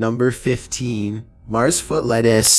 Number 15. Mars foot lettuce.